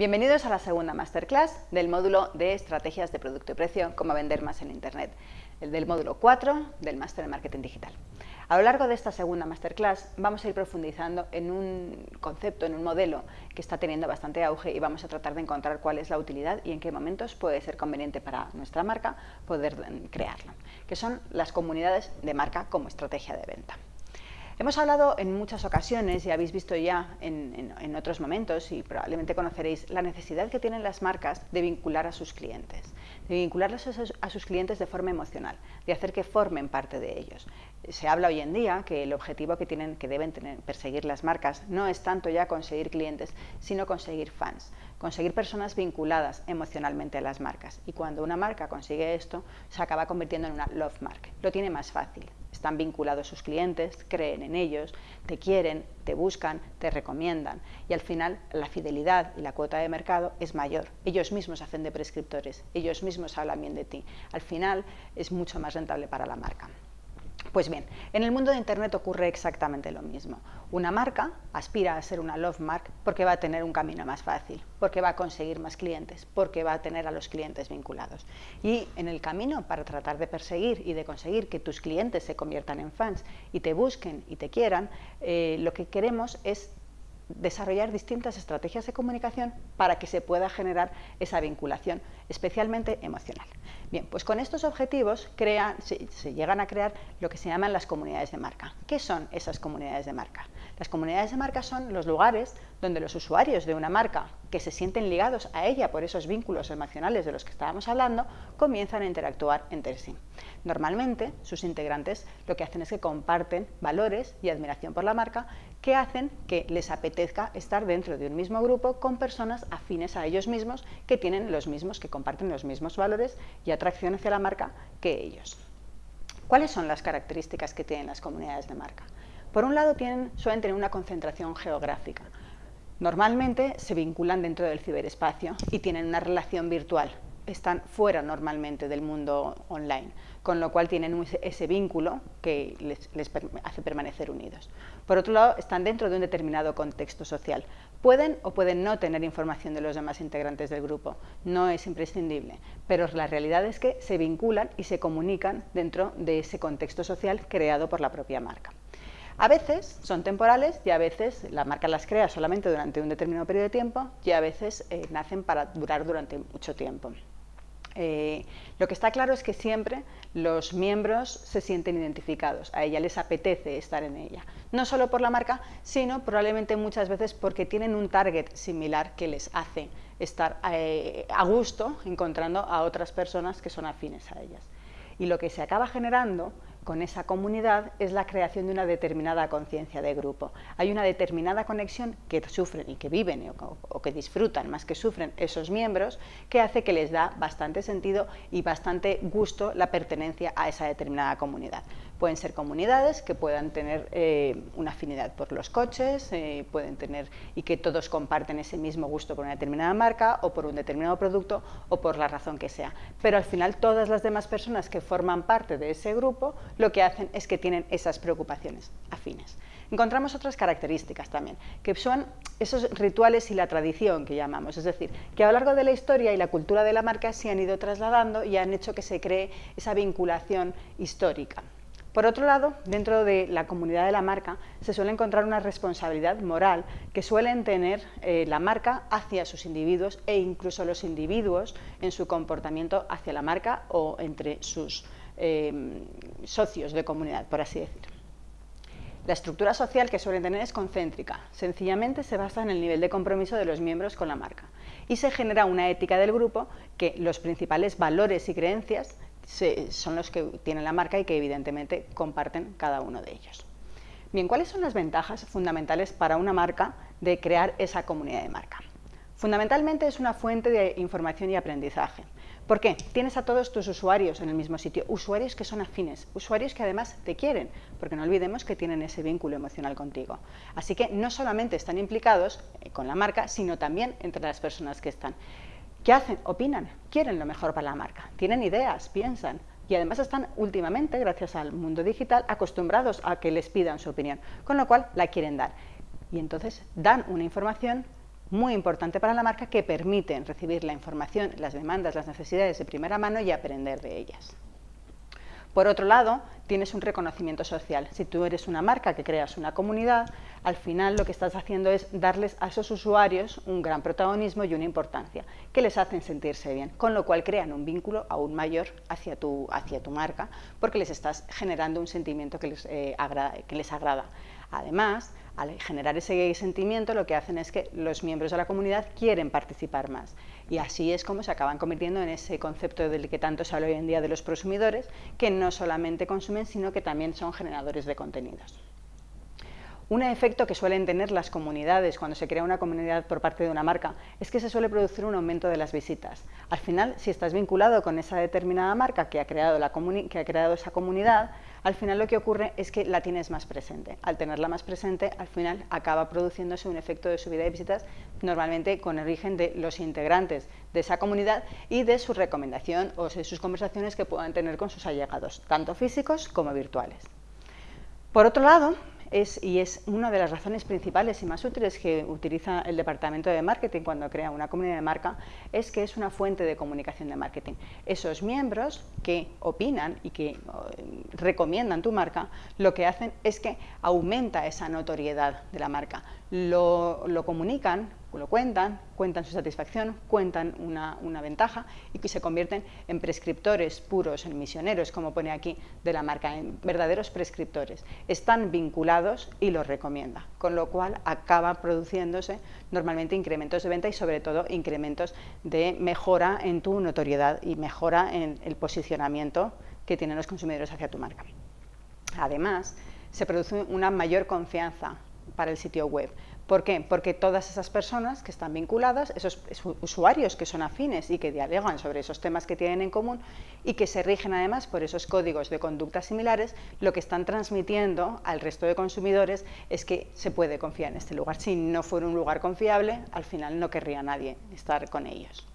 Bienvenidos a la segunda masterclass del módulo de estrategias de producto y precio, cómo vender más en Internet, el del módulo 4 del máster de marketing digital. A lo largo de esta segunda masterclass vamos a ir profundizando en un concepto, en un modelo que está teniendo bastante auge y vamos a tratar de encontrar cuál es la utilidad y en qué momentos puede ser conveniente para nuestra marca poder crearlo, que son las comunidades de marca como estrategia de venta. Hemos hablado en muchas ocasiones y habéis visto ya en, otros momentos y probablemente conoceréis la necesidad que tienen las marcas de vincular a sus clientes, de vincularlos a sus, clientes de forma emocional, de hacer que formen parte de ellos. Se habla hoy en día que el objetivo que, tienen, que deben tener, perseguir las marcas no es tanto ya conseguir clientes, sino conseguir fans, conseguir personas vinculadas emocionalmente a las marcas. Y cuando una marca consigue esto, se acaba convirtiendo en una love mark. Lo tiene más fácil, están vinculados sus clientes, creen en ellos, te quieren, te buscan, te recomiendan y al final la fidelidad y la cuota de mercado es mayor. Ellos mismos hacen de prescriptores, ellos mismos hablan bien de ti. Al final es mucho más rentable para la marca. Pues bien, en el mundo de Internet ocurre exactamente lo mismo. Una marca aspira a ser una love mark porque va a tener un camino más fácil, porque va a conseguir más clientes, porque va a tener a los clientes vinculados. Y en el camino para tratar de perseguir y de conseguir que tus clientes se conviertan en fans y te busquen y te quieran, eh, lo que queremos es desarrollar distintas estrategias de comunicación para que se pueda generar esa vinculación, especialmente emocional. Bien, pues con estos objetivos se, llegan a crear lo que se llaman las comunidades de marca. ¿Qué son esas comunidades de marca? Las comunidades de marca son los lugares donde los usuarios de una marca que se sienten ligados a ella por esos vínculos emocionales de los que estábamos hablando, comienzan a interactuar entre sí. Normalmente, sus integrantes lo que hacen es que comparten valores y admiración por la marca que hacen que les apetezca estar dentro de un mismo grupo con personas afines a ellos mismos que tienen los mismos, que comparten los mismos valores y atracción hacia la marca que ellos. ¿Cuáles son las características que tienen las comunidades de marca? Por un lado, suelen tener una concentración geográfica. Normalmente se vinculan dentro del ciberespacio y tienen una relación virtual, están fuera normalmente del mundo online, con lo cual tienen ese vínculo que les, hace permanecer unidos. Por otro lado, están dentro de un determinado contexto social. Pueden o pueden no tener información de los demás integrantes del grupo, no es imprescindible, pero la realidad es que se vinculan y se comunican dentro de ese contexto social creado por la propia marca. A veces son temporales y a veces la marca las crea solamente durante un determinado periodo de tiempo y a veces eh, nacen para durar durante mucho tiempo. Eh, lo que está claro es que siempre los miembros se sienten identificados, a ella les apetece estar en ella, no solo por la marca, sino probablemente muchas veces porque tienen un target similar que les hace estar eh, a gusto encontrando a otras personas que son afines a ellas. Y lo que se acaba generando con esa comunidad es la creación de una determinada conciencia de grupo. Hay una determinada conexión que sufren y que viven o, que disfrutan más que sufren esos miembros que hace que les da bastante sentido y bastante gusto la pertenencia a esa determinada comunidad. Pueden ser comunidades que puedan tener eh, una afinidad por los coches, eh, pueden tener y que todos comparten ese mismo gusto por una determinada marca o por un determinado producto o por la razón que sea. Pero al final todas las demás personas que forman parte de ese grupo lo que hacen es que tienen esas preocupaciones afines. Encontramos otras características también, que son esos rituales y la tradición que llamamos, es decir, que a lo largo de la historia y la cultura de la marca se han ido trasladando y han hecho que se cree esa vinculación histórica. Por otro lado, dentro de la comunidad de la marca se suele encontrar una responsabilidad moral que suelen tener eh, la marca hacia sus individuos e incluso los individuos en su comportamiento hacia la marca o entre sus eh, socios de comunidad, por así decir. La estructura social que suelen tener es concéntrica, sencillamente se basa en el nivel de compromiso de los miembros con la marca y se genera una ética del grupo que los principales valores y creencias son los que tienen la marca y que evidentemente comparten cada uno de ellos. Bien, ¿cuáles son las ventajas fundamentales para una marca de crear esa comunidad de marca? Fundamentalmente es una fuente de información y aprendizaje. ¿Por qué? Tienes a todos tus usuarios en el mismo sitio, usuarios que son afines, usuarios que además te quieren, porque no olvidemos que tienen ese vínculo emocional contigo. Así que no solamente están implicados eh, con la marca, sino también entre las personas que están. ¿Qué hacen? Opinan, quieren lo mejor para la marca, tienen ideas, piensan y además están últimamente, gracias al mundo digital, acostumbrados a que les pidan su opinión, con lo cual la quieren dar. Y entonces dan una información muy importante para la marca que permiten recibir la información, las demandas, las necesidades de primera mano y aprender de ellas. Por otro lado, tienes un reconocimiento social. Si tú eres una marca que creas una comunidad, al final lo que estás haciendo es darles a esos usuarios un gran protagonismo y una importancia, que les hacen sentirse bien, con lo cual crean un vínculo aún mayor hacia tu, hacia tu marca, porque les estás generando un sentimiento que les, eh, que les agrada. Además, al generar ese sentimiento, lo que hacen es que los miembros de la comunidad quieren participar más. Y así es como se acaban convirtiendo en ese concepto del que tanto se habla hoy en día de los prosumidores, que no solamente consumen, sino que también son generadores de contenidos. Un efecto que suelen tener las comunidades cuando se crea una comunidad por parte de una marca es que se suele producir un aumento de las visitas. Al final, si estás vinculado con esa determinada marca que ha creado, la que ha creado esa comunidad, al final lo que ocurre es que la tienes más presente. Al tenerla más presente, al final acaba produciéndose un efecto de subida de visitas, normalmente con origen de los integrantes de esa comunidad y de su recomendación o de sus conversaciones que puedan tener con sus allegados, tanto físicos como virtuales. Por otro lado, y es una de las razones principales y más útiles que utiliza el departamento de marketing cuando crea una comunidad de marca, es que es una fuente de comunicación de marketing. Esos miembros que opinan y que recomiendan tu marca, lo que hacen es que aumenta esa notoriedad de la marca. Lo, lo comunican lo cuentan, cuentan su satisfacción, cuentan una, ventaja y que se convierten en prescriptores puros, en misioneros, como pone aquí, de la marca, en verdaderos prescriptores. Están vinculados y los recomienda, con lo cual acaba produciéndose normalmente incrementos de venta y sobre todo incrementos de mejora en tu notoriedad y mejora en el posicionamiento que tienen los consumidores hacia tu marca. Además, se produce una mayor confianza para el sitio web. ¿Por qué? Porque todas esas personas que están vinculadas, esos usuarios que son afines y que dialogan sobre esos temas que tienen en común y que se rigen además por esos códigos de conducta similares, lo que están transmitiendo al resto de consumidores es que se puede confiar en este lugar. Si no fuera un lugar confiable, al final no querría nadie estar con ellos.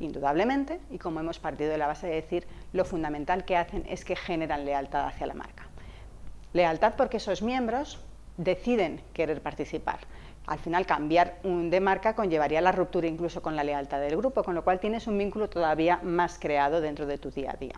Indudablemente, y como hemos partido de la base de decir, lo fundamental que hacen es que generan lealtad hacia la marca. Lealtad porque esos miembros deciden querer participar. Al final, cambiar de marca conllevaría la ruptura incluso con la lealtad del grupo, con lo cual tienes un vínculo todavía más creado dentro de tu día a día.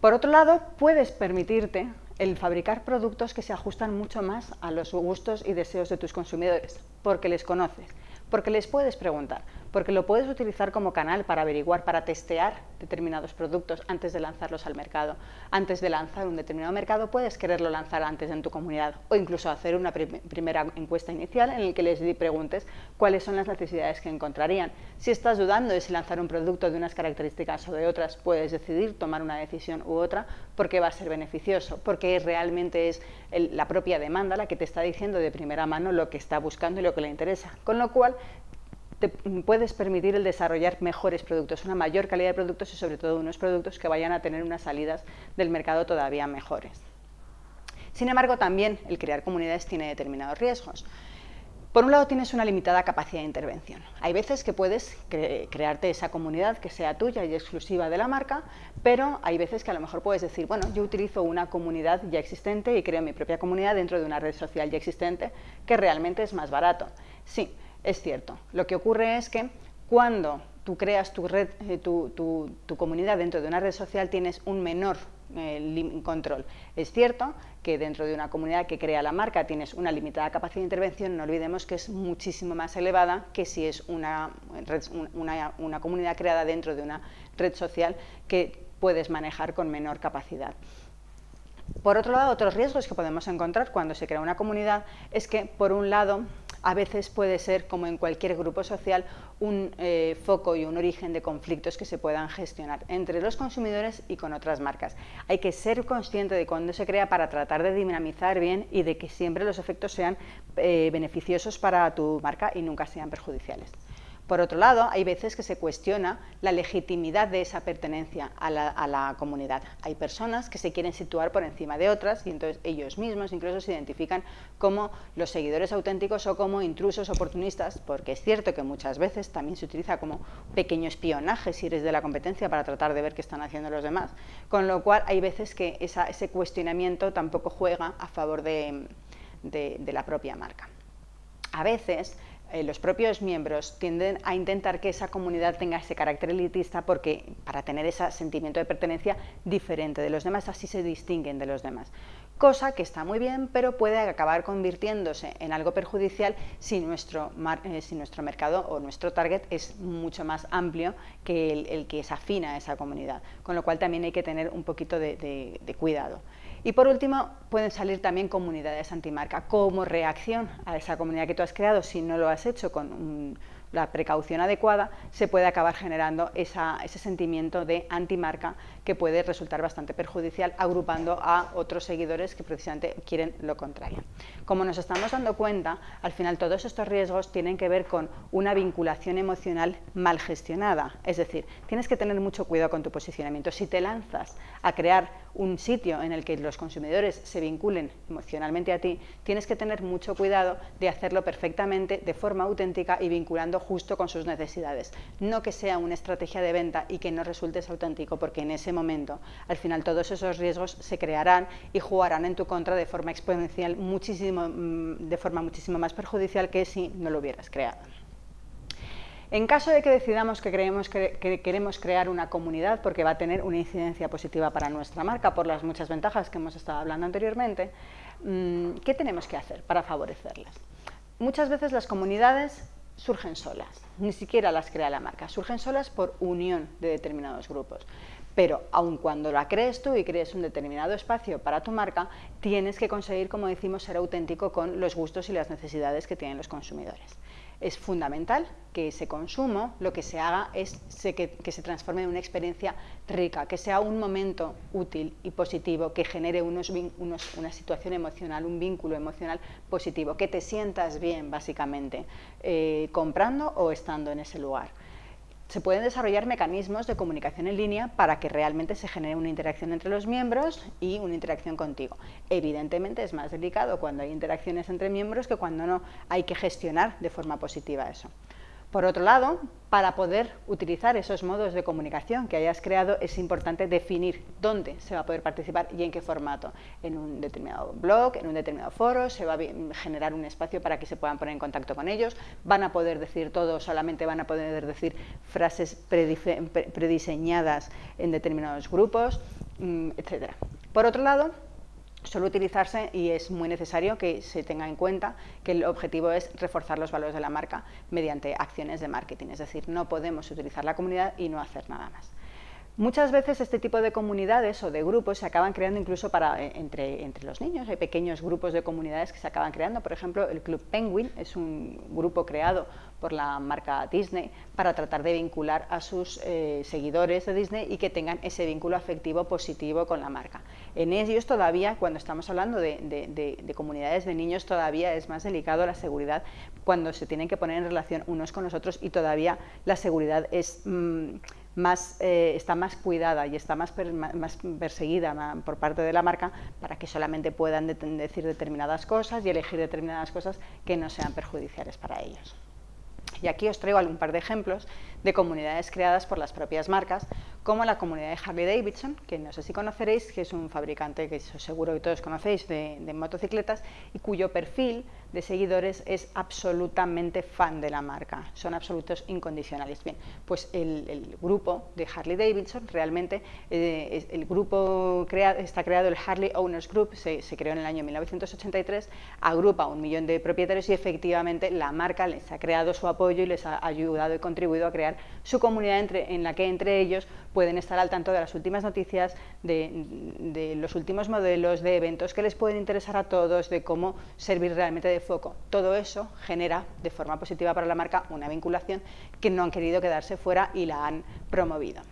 Por otro lado, puedes permitirte el fabricar productos que se ajustan mucho más a los gustos y deseos de tus consumidores, porque les conoces, porque les puedes preguntar, porque lo puedes utilizar como canal para averiguar, para testear determinados productos antes de lanzarlos al mercado. Antes de lanzar un determinado mercado puedes quererlo lanzar antes en tu comunidad o incluso hacer una primera encuesta inicial en la que les preguntes cuáles son las necesidades que encontrarían. Si estás dudando de si lanzar un producto de unas características o de otras, puedes decidir tomar una decisión u otra porque va a ser beneficioso, porque realmente es la propia demanda la que te está diciendo de primera mano lo que está buscando y lo que le interesa. Con lo cual, te puedes permitir el desarrollar mejores productos, una mayor calidad de productos y sobre todo unos productos que vayan a tener unas salidas del mercado todavía mejores. Sin embargo, también el crear comunidades tiene determinados riesgos. Por un lado, tienes una limitada capacidad de intervención. Hay veces que puedes crearte esa comunidad que sea tuya y exclusiva de la marca, pero hay veces que a lo mejor puedes decir, bueno, yo utilizo una comunidad ya existente y creo mi propia comunidad dentro de una red social ya existente, que realmente es más barato. Sí, es cierto. Lo que ocurre es que cuando tú creas tu, red, eh, tu, comunidad dentro de una red social tienes un menor eh, control. Es cierto que dentro de una comunidad que crea la marca tienes una limitada capacidad de intervención, no olvidemos que es muchísimo más elevada que si es una, una comunidad creada dentro de una red social que puedes manejar con menor capacidad. Por otro lado, otros riesgos que podemos encontrar cuando se crea una comunidad es que, por un lado, a veces puede ser, como en cualquier grupo social, un eh, foco y un origen de conflictos que se puedan gestionar entre los consumidores y con otras marcas. Hay que ser consciente de cuándo se crea para tratar de dinamizar bien y de que siempre los efectos sean eh, beneficiosos para tu marca y nunca sean perjudiciales. Por otro lado, hay veces que se cuestiona la legitimidad de esa pertenencia a la, comunidad. Hay personas que se quieren situar por encima de otras y entonces ellos mismos incluso se identifican como los seguidores auténticos o como intrusos oportunistas, porque es cierto que muchas veces también se utiliza como pequeño espionaje si eres de la competencia para tratar de ver qué están haciendo los demás, con lo cual hay veces que ese cuestionamiento tampoco juega a favor de la propia marca. A veces eh, los propios miembros tienden a intentar que esa comunidad tenga ese carácter elitista porque para tener ese sentimiento de pertenencia diferente de los demás, así se distinguen de los demás. Cosa que está muy bien, pero puede acabar convirtiéndose en algo perjudicial si nuestro, eh, si nuestro mercado o nuestro target es mucho más amplio que el, que es afina a esa comunidad, con lo cual también hay que tener un poquito de cuidado. Y por último, pueden salir también comunidades antimarca como reacción a esa comunidad que tú has creado, si no lo has hecho con la precaución adecuada, se puede acabar generando ese sentimiento de antimarca que puede resultar bastante perjudicial agrupando a otros seguidores que precisamente quieren lo contrario. Como nos estamos dando cuenta, al final todos estos riesgos tienen que ver con una vinculación emocional mal gestionada, es decir, tienes que tener mucho cuidado con tu posicionamiento. Si te lanzas a crear un sitio en el que los consumidores se vinculen emocionalmente a ti, tienes que tener mucho cuidado de hacerlo perfectamente, de forma auténtica y vinculando justo con sus necesidades. No que sea una estrategia de venta y que no resulte auténtico, porque en ese momento, al final, todos esos riesgos se crearán y jugarán en tu contra de forma exponencial, muchísimo, mm, de forma muchísimo más perjudicial que si no lo hubieras creado. En caso de que decidamos que, creemos que, queremos crear una comunidad porque va a tener una incidencia positiva para nuestra marca por las muchas ventajas que hemos estado hablando anteriormente, mm, ¿qué tenemos que hacer para favorecerlas? Muchas veces las comunidades surgen solas, ni siquiera las crea la marca, surgen solas por unión de determinados grupos. Pero aun cuando la crees tú y crees un determinado espacio para tu marca, tienes que conseguir, como decimos, ser auténtico con los gustos y las necesidades que tienen los consumidores es fundamental que ese consumo lo que se haga es que, se transforme en una experiencia rica, que sea un momento útil y positivo, que genere unos, una situación emocional, un vínculo emocional positivo, que te sientas bien básicamente eh, comprando o estando en ese lugar se pueden desarrollar mecanismos de comunicación en línea para que realmente se genere una interacción entre los miembros y una interacción contigo. Evidentemente es más delicado cuando hay interacciones entre miembros que cuando no hay que gestionar de forma positiva eso. Por otro lado, para poder utilizar esos modos de comunicación que hayas creado, es importante definir dónde se va a poder participar y en qué formato. En un determinado blog, en un determinado foro, se va a generar un espacio para que se puedan poner en contacto con ellos, van a poder decir todo, solamente van a poder decir frases prediseñadas en determinados grupos, mm, etc. Por otro lado, suele utilizarse y es muy necesario que se tenga en cuenta que el objetivo es reforzar los valores de la marca mediante acciones de marketing, es decir, no podemos utilizar la comunidad y no hacer nada más. Muchas veces este tipo de comunidades o de grupos se acaban creando incluso para, eh, entre, entre, los niños. Hay pequeños grupos de comunidades que se acaban creando. Por ejemplo, el Club Penguin es un grupo creado por la marca Disney para tratar de vincular a sus eh, seguidores de Disney y que tengan ese vínculo afectivo positivo con la marca. En ellos todavía, cuando estamos hablando de, comunidades de niños, todavía es más delicado la seguridad cuando se tienen que poner en relación unos con los otros y todavía la seguridad es... Mm, eh, está más cuidada y está más, más perseguida por parte de la marca para que solamente puedan decir determinadas cosas y elegir determinadas cosas que no sean perjudiciales para ellos. Y aquí os traigo un par de ejemplos de comunidades creadas por las propias marcas, como la comunidad de Harley Davidson, que no sé si conoceréis, que es un fabricante que seguro que todos conocéis de, motocicletas y cuyo perfil de seguidores es absolutamente fan de la marca, son absolutos incondicionales. Bien, pues el, grupo de Harley Davidson, realmente eh, el grupo está creado, el Harley Owners Group, se, se creó en el año 1983, agrupa un millón de propietarios y efectivamente la marca les ha creado su apoyo y les ha ayudado y contribuido a crear su comunidad en la que entre ellos pueden estar al tanto de las últimas noticias, de, los últimos modelos, de eventos que les pueden interesar a todos, de cómo servir realmente de foco. Todo eso genera de forma positiva para la marca una vinculación que no han querido quedarse fuera y la han promovido.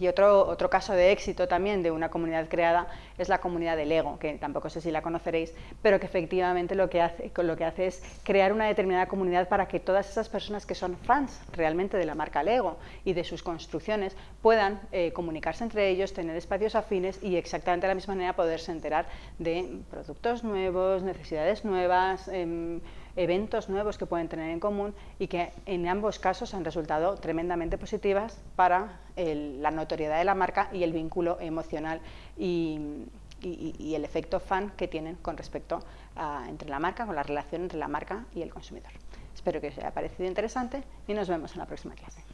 Y otro, otro caso de éxito también de una comunidad creada es la comunidad de Lego, que tampoco sé si la conoceréis, pero que efectivamente lo que hace, lo que hace es crear una determinada comunidad para que todas esas personas que son fans realmente de la marca Lego y de sus construcciones puedan eh, comunicarse entre ellos, tener espacios afines y exactamente de la misma manera poderse enterar de productos nuevos, necesidades nuevas, em, eventos nuevos que pueden tener en común y que en ambos casos han resultado tremendamente positivas para la notoriedad de la marca y el vínculo emocional y, el efecto fan que tienen con respecto a entre la marca, con la relación entre la marca y el consumidor. Espero que os haya parecido interesante y nos vemos en la próxima clase.